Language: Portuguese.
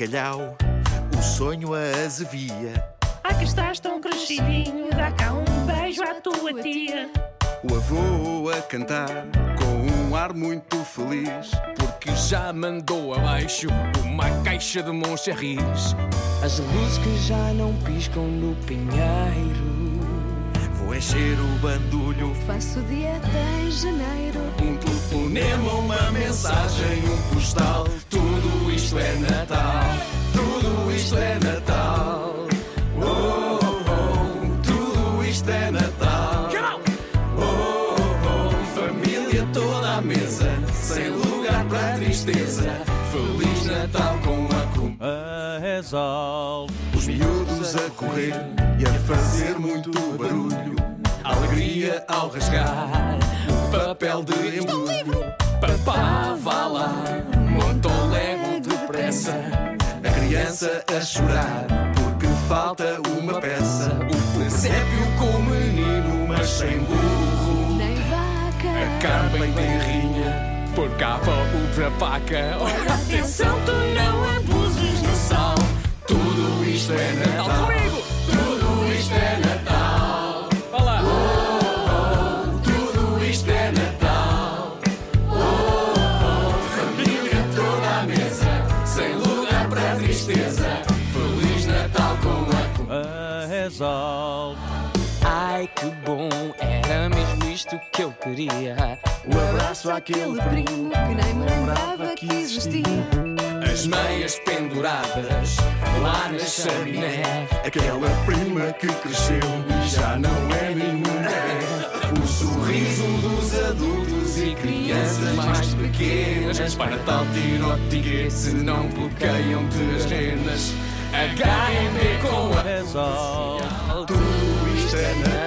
bacalhau, o sonho a azevia. Ah, que estás tão crescidinho, dá cá um beijo à tua tia. O avô a cantar com um ar muito feliz. Porque já mandou abaixo uma caixa de moncherris. As luzes que já não piscam no pinheiro. Vou encher o bandulho, Faço dieta em janeiro. Um telefonema, uma mensagem, um postal. Tudo isto é Natal. Família toda à mesa, sem lugar para tristeza. Feliz Natal com a com a rezar. Os miúdos a correr e a fazer muito barulho. alegria ao rasgar papel de embrulho. Papá, vá lá, monta o lego depressa. A criança a chorar porque falta uma peça. O presépio com o menino, mas sem burro. Carne bem terrinha, por capa outra paca. Olha, atenção, tu não abuses no sal. Tudo isto é Natal. Comigo! Tudo isto é Natal. Olá! Tudo isto é Natal. Oh, oh, família toda à mesa, sem lugar para tristeza. Feliz Natal com a a rezar. Ai que bom, era mesmo isto que eu queria. Um abraço àquele primo que nem me lembrava que existia. As meias penduradas lá na chaminé. Aquela prima que cresceu e já não é nenhuma. O sorriso dos adultos e crianças mais pequenas. Para tal tiro ao ticket se não bloqueiam-te as renas. HMB com a. Tudo